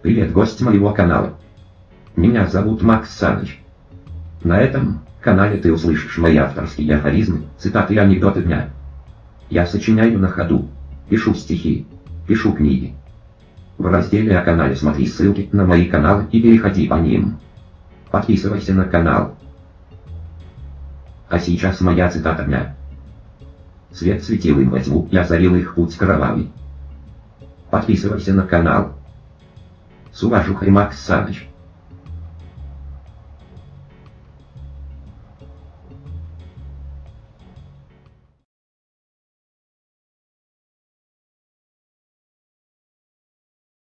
Привет, гость моего канала. Меня зовут Макс Саныч. На этом канале ты услышишь мои авторские афоризмы, цитаты и анекдоты дня. Я сочиняю на ходу, пишу стихи, пишу книги. В разделе о канале смотри ссылки на мои каналы и переходи по ним. Подписывайся на канал. А сейчас моя цитата дня. Свет светил им во тьму, я озарил их путь кровавый. Подписывайся на канал. С уважухой Макс Саныч.